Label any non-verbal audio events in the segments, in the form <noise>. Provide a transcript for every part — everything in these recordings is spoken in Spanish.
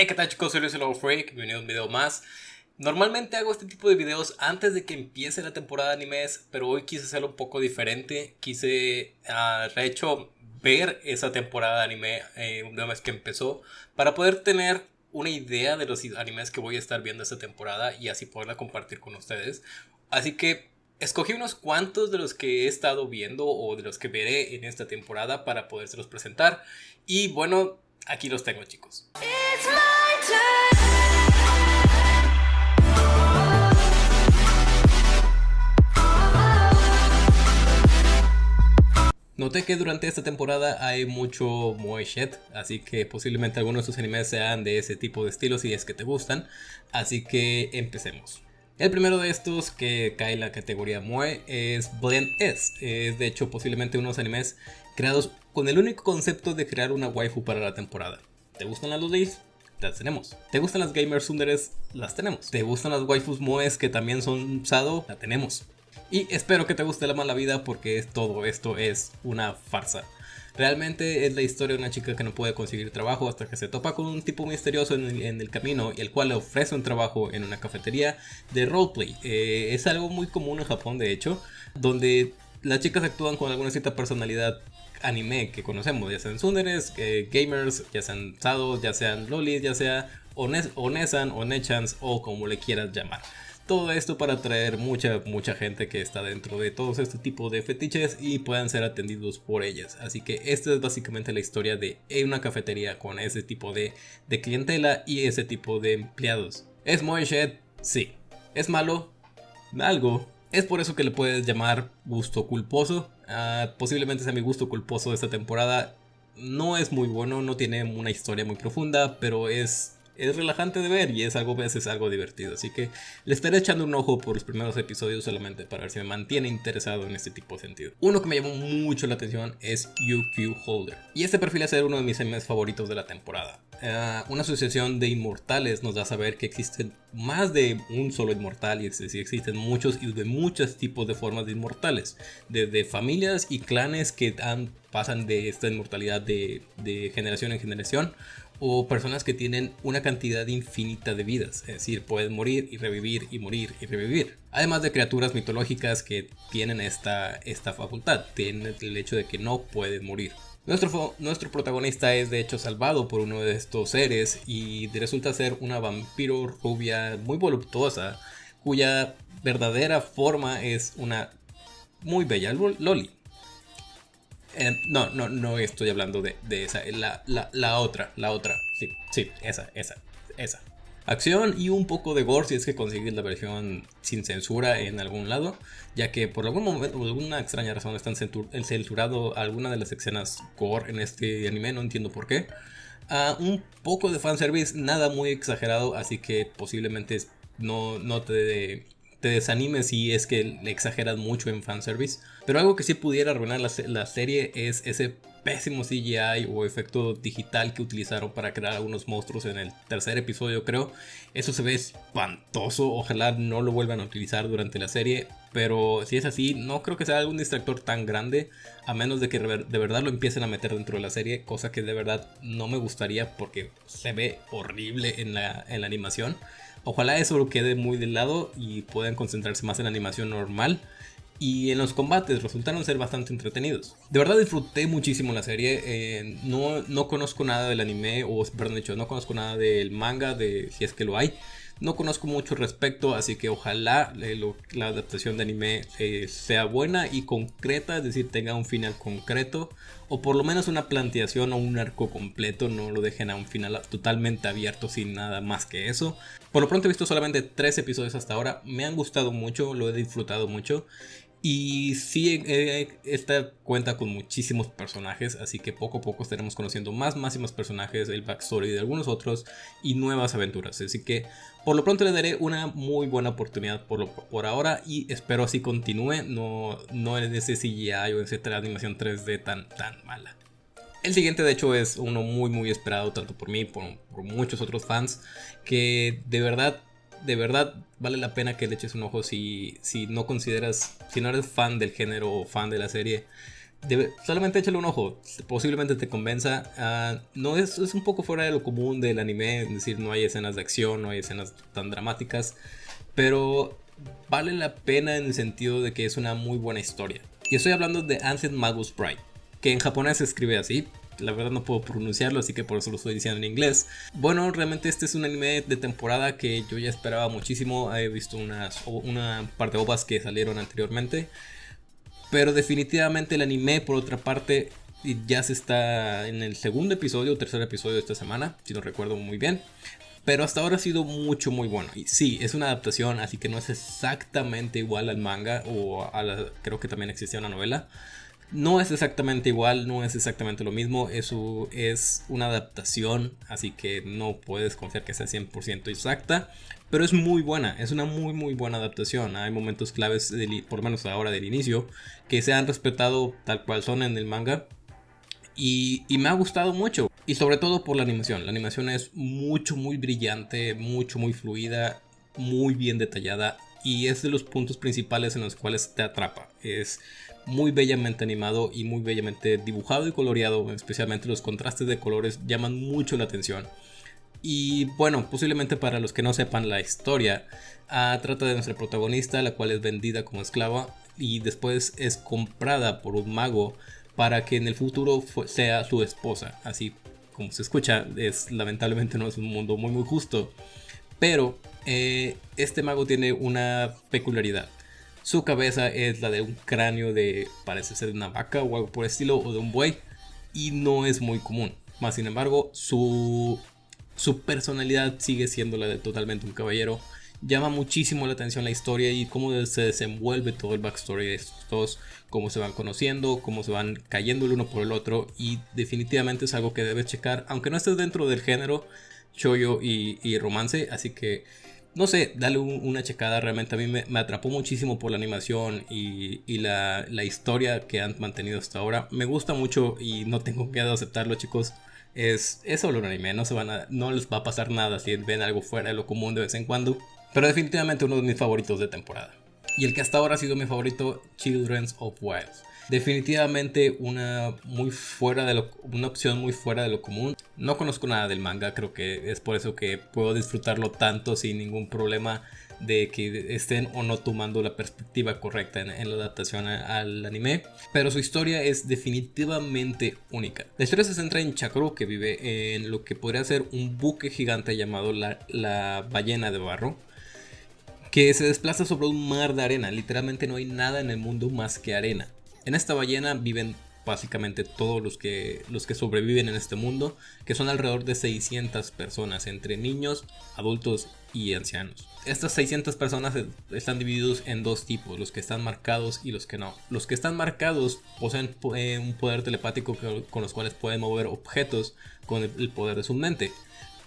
Hey, ¿qué tal chicos? Soy Luis el Freak, bienvenido a un video más. Normalmente hago este tipo de videos antes de que empiece la temporada de animes, pero hoy quise hacerlo un poco diferente. Quise, uh, de hecho, ver esa temporada de anime eh, una vez que empezó, para poder tener una idea de los animes que voy a estar viendo esta temporada y así poderla compartir con ustedes. Así que escogí unos cuantos de los que he estado viendo o de los que veré en esta temporada para podérselos presentar. Y bueno, aquí los tengo chicos. Noté que durante esta temporada hay mucho moe así que posiblemente algunos de sus animes sean de ese tipo de estilos si es que te gustan, así que empecemos. El primero de estos que cae en la categoría moe es Blend S, es de hecho posiblemente unos animes creados con el único concepto de crear una waifu para la temporada. ¿Te gustan las ladies? Las tenemos. ¿Te gustan las gamers sunderes? Las tenemos. ¿Te gustan las waifus moes que también son sado? La tenemos. Y espero que te guste la mala vida porque todo esto es una farsa. Realmente es la historia de una chica que no puede conseguir trabajo hasta que se topa con un tipo misterioso en el, camino y el cual le ofrece un trabajo en una cafetería de roleplay. Eh, es algo muy común en Japón de hecho, donde las chicas actúan con alguna cierta personalidad anime que conocemos, ya sean sunderes, eh, gamers, ya sean sados, ya sean lolis, ya sea onesan o nechans o como le quieras llamar. Todo esto para atraer mucha, mucha gente que está dentro de todos este tipo de fetiches y puedan ser atendidos por ellas. Así que esta es básicamente la historia de una cafetería con ese tipo de, clientela y ese tipo de empleados. ¿Es Moeshed? Sí. ¿Es malo? Algo. Es por eso que le puedes llamar gusto culposo. Ah, posiblemente sea mi gusto culposo de esta temporada. No es muy bueno, no tiene una historia muy profunda, pero es es relajante de ver y es algo, es algo divertido. Así que le estaré echando un ojo por los primeros episodios solamente para ver si me mantiene interesado en este tipo de sentido. Uno que me llamó mucho la atención es UQ Holder. Y este perfil es uno de mis animes favoritos de la temporada. Eh, una asociación de inmortales nos da a saber que existen más de un solo inmortal y existen muchos y de muchos tipos de formas de inmortales. Desde familias y clanes que pasan de esta inmortalidad de generación en generación o personas que tienen una cantidad infinita de vidas, es decir, pueden morir y revivir y morir y revivir. Además de criaturas mitológicas que tienen esta, esta facultad, tienen el hecho de que no pueden morir. Nuestro, nuestro protagonista es de hecho salvado por uno de estos seres y resulta ser una vampiro rubia muy voluptuosa cuya verdadera forma es una muy bella loli. No, no, no estoy hablando de, esa. La, la, otra, la otra. Sí, sí, esa, esa, esa. Acción y un poco de gore si es que consigues la versión sin censura en algún lado, ya que por algún momento, alguna extraña razón están censurado alguna de las escenas gore en este anime, no entiendo por qué. Uh, un poco de fanservice, nada muy exagerado, así que posiblemente no, no te te desanimes si es que le exageras mucho en fanservice. Pero algo que sí pudiera arruinar la, serie es ese pésimo CGI o efecto digital que utilizaron para crear algunos monstruos en el tercer episodio creo. Eso se ve espantoso, ojalá no lo vuelvan a utilizar durante la serie. Pero si es así, no creo que sea algún distractor tan grande, a menos de que de verdad lo empiecen a meter dentro de la serie, cosa que de verdad no me gustaría porque se ve horrible en la, en la animación. Ojalá eso quede muy de lado y puedan concentrarse más en la animación normal. Y en los combates resultaron ser bastante entretenidos. De verdad disfruté muchísimo la serie. Eh, no, no conozco nada del anime, o perdón, dicho, no conozco nada del manga, de si es que lo hay. No conozco mucho respecto, así que ojalá eh, la adaptación de anime eh, sea buena y concreta, es decir, tenga un final concreto o por lo menos una planteación o un arco completo, no lo dejen a un final totalmente abierto sin nada más que eso. Por lo pronto he visto solamente tres episodios hasta ahora, me han gustado mucho, lo he disfrutado mucho y sí, esta cuenta con muchísimos personajes, así que poco a poco estaremos conociendo más, más y más personajes, el backstory de algunos otros y nuevas aventuras. Así que por lo pronto le daré una muy buena oportunidad por, por ahora y espero así continúe, no, no en ese CGI o esa animación 3D tan, tan mala. El siguiente de hecho es uno muy muy esperado tanto por mí como por muchos otros fans que de verdad de verdad vale la pena que le eches un ojo si, si no consideras, si no eres fan del género o fan de la serie. solamente échale un ojo, posiblemente te convenza. Ah, no es, es un poco fuera de lo común del anime, es decir, no hay escenas de acción, no hay escenas tan dramáticas, pero vale la pena en el sentido de que es una muy buena historia. Y estoy hablando de Ancient Magus Pride, que en japonés se escribe así. La verdad no puedo pronunciarlo, así que por eso lo estoy diciendo en inglés. Bueno, realmente este es un anime de temporada que yo ya esperaba muchísimo. He visto unas, una par de ovas que salieron anteriormente. Pero definitivamente el anime, por otra parte, ya se está en el segundo episodio o tercer episodio de esta semana, si no recuerdo muy bien. Pero hasta ahora ha sido mucho, muy bueno. Y sí, es una adaptación, así que no es exactamente igual al manga o a la, creo que también existía una novela. No es exactamente igual, no es exactamente lo mismo, eso es una adaptación, así que no puedes confiar que sea 100% exacta, pero es muy buena, es una muy muy buena adaptación. Hay momentos claves, por lo menos ahora del inicio, que se han respetado tal cual son en el manga y, me ha gustado mucho. Y sobre todo por la animación. La animación es mucho, muy brillante, mucho, muy fluida, muy bien detallada. Y es de los puntos principales en los cuales te atrapa. Es muy bellamente animado y muy bellamente dibujado y coloreado. Especialmente los contrastes de colores llaman mucho la atención. Y bueno, posiblemente para los que no sepan la historia, ah, trata de nuestra protagonista, la cual es vendida como esclava y después es comprada por un mago para que en el futuro sea su esposa. Así como se escucha, es lamentablemente no es un mundo muy muy justo. Pero eh, este mago tiene una peculiaridad. Su cabeza es la de un cráneo de, parece ser de una vaca o algo por el estilo, o de un buey. Y no es muy común. Más sin embargo, su, su personalidad sigue siendo la de totalmente un caballero llama muchísimo la atención la historia y cómo se desenvuelve todo el backstory de estos dos, cómo se van conociendo, cómo se van cayendo el uno por el otro y definitivamente es algo que debes checar, aunque no estés dentro del género shoyo y, romance, así que no sé, dale una checada, realmente a mí me, atrapó muchísimo por la animación y, la, historia que han mantenido hasta ahora, me gusta mucho y no tengo miedo aceptarlo chicos. Es, solo un anime, no, no les va a pasar nada si ven algo fuera de lo común de vez en cuando. Pero definitivamente uno de mis favoritos de temporada. Y el que hasta ahora ha sido mi favorito, Children's of Wilds. Definitivamente una muy fuera de lo, una opción muy fuera de lo común. No conozco nada del manga, creo que es por eso que puedo disfrutarlo tanto sin ningún problema de que estén o no tomando la perspectiva correcta en, la adaptación al anime. Pero su historia es definitivamente única. La historia se centra en Chakro que vive en lo que podría ser un buque gigante llamado la, la ballena de barro que se desplaza sobre un mar de arena. Literalmente no hay nada en el mundo más que arena. En esta ballena viven básicamente todos los que, los que sobreviven en este mundo, que son alrededor de 600 personas, entre niños, adultos y ancianos. Estas 600 personas están divididos en dos tipos, los que están marcados y los que no. Los que están marcados poseen eh, un poder telepático con los cuales pueden mover objetos con el poder de su mente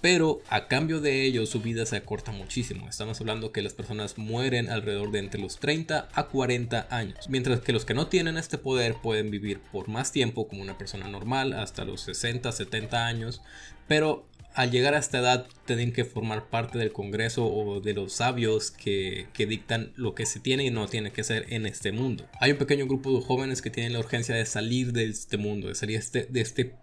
pero a cambio de ello su vida se acorta muchísimo. Estamos hablando que las personas mueren alrededor de entre los 30 a 40 años, mientras que los que no tienen este poder pueden vivir por más tiempo como una persona normal, hasta los 60, 70 años, pero al llegar a esta edad tienen que formar parte del Congreso o de los sabios que, dictan lo que se tiene y no tiene que ser en este mundo. Hay un pequeño grupo de jóvenes que tienen la urgencia de salir de este mundo, de salir este, de este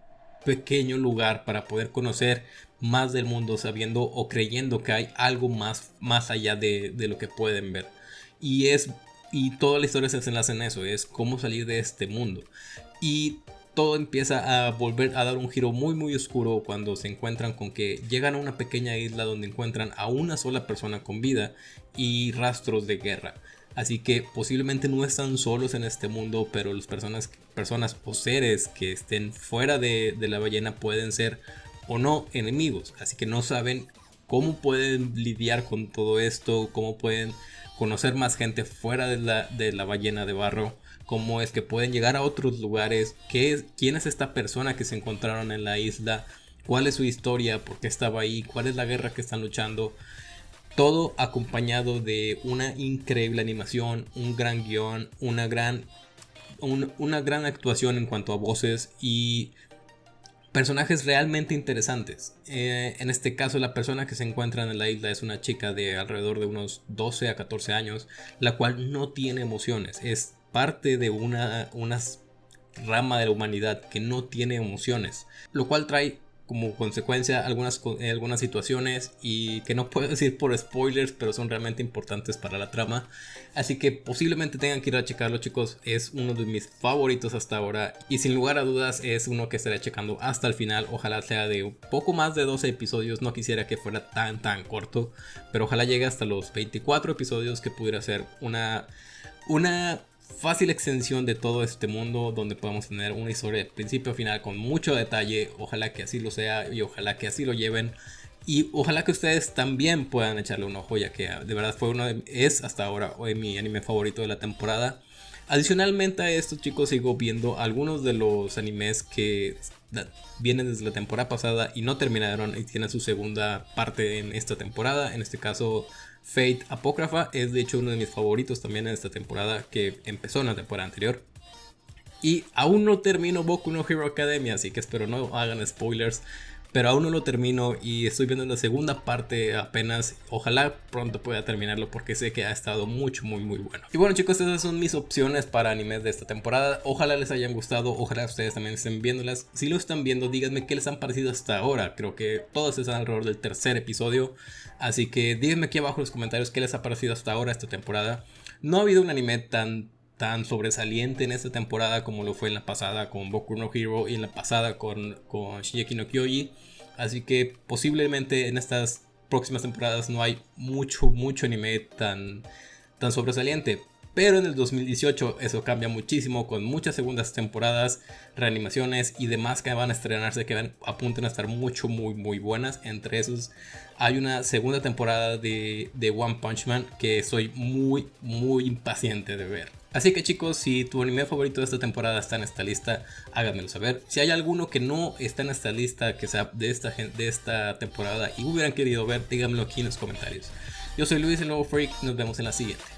pequeño lugar para poder conocer más del mundo sabiendo o creyendo que hay algo más, más allá de, lo que pueden ver. Y es y toda la historia se enlaza en eso, es cómo salir de este mundo. Y todo empieza a volver a dar un giro muy muy oscuro cuando se encuentran con que llegan a una pequeña isla donde encuentran a una sola persona con vida y rastros de guerra. Así que posiblemente no están solos en este mundo, pero las personas, personas o seres que estén fuera de, de la ballena pueden ser o no enemigos. Así que no saben cómo pueden lidiar con todo esto, cómo pueden conocer más gente fuera de la, de la ballena de barro, cómo es que pueden llegar a otros lugares, qué es, quién es esta persona que se encontraron en la isla, cuál es su historia, por qué estaba ahí, cuál es la guerra que están luchando. Todo acompañado de una increíble animación, un gran guion, una gran, una gran actuación en cuanto a voces y personajes realmente interesantes. Eh, en este caso, la persona que se encuentra en la isla es una chica de alrededor de unos 12 a 14 años, la cual no tiene emociones. Es parte de una, unas rama de la humanidad que no tiene emociones, lo cual trae como consecuencia algunas, eh, algunas situaciones y que no puedo <laughs> decir por spoilers, pero son realmente importantes para la trama. Así que posiblemente tengan que ir a checarlo chicos, es uno de mis favoritos hasta ahora y sin lugar a dudas es uno que estaré checando hasta el final. Ojalá sea de un poco más de 12 episodios, no quisiera que fuera tan tan corto, pero ojalá llegue hasta los 24 episodios que pudiera ser una... Una fácil extensión de todo este mundo donde podemos tener una historia de principio a final con mucho detalle. Ojalá que así lo sea y ojalá que así lo lleven. Y ojalá que ustedes también puedan echarle un ojo ya que de verdad fue uno de, es hasta ahora hoy mi anime favorito de la temporada. Adicionalmente a esto chicos sigo viendo algunos de los animes que vienen desde la temporada pasada y no terminaron y tienen su segunda parte en esta temporada. En este caso Fate Apócrifa es de hecho uno de mis favoritos también en esta temporada que empezó en la temporada anterior. Y aún no termino Boku no Hero Academia, así que espero no hagan spoilers. Pero aún no lo termino y estoy viendo la segunda parte apenas. Ojalá pronto pueda terminarlo porque sé que ha estado mucho, muy, muy bueno. Y bueno chicos, esas son mis opciones para animes de esta temporada. Ojalá les hayan gustado, ojalá ustedes también estén viéndolas. Si lo están viendo, díganme qué les han parecido hasta ahora. Creo que todos están alrededor del tercer episodio. Así que díganme aquí abajo en los comentarios qué les ha parecido hasta ahora esta temporada. No ha habido un anime tan tan sobresaliente en esta temporada como lo fue en la pasada con Boku no Hero y en la pasada con, con Shingeki no Kyoji. Así que posiblemente en estas próximas temporadas no hay mucho, mucho anime tan, tan sobresaliente. Pero en el 2018 eso cambia muchísimo con muchas segundas temporadas, reanimaciones y demás que van a estrenarse que van, apuntan a estar mucho, muy, muy buenas. Entre esos hay una segunda temporada de, de One Punch Man que soy muy, muy impaciente de ver. Así que chicos, si tu anime favorito de esta temporada está en esta lista, háganmelo saber. Si hay alguno que no está en esta lista, que sea de esta, de esta temporada y hubieran querido ver, díganmelo aquí en los comentarios. Yo soy Luis, el nuevo freak, nos vemos en la siguiente.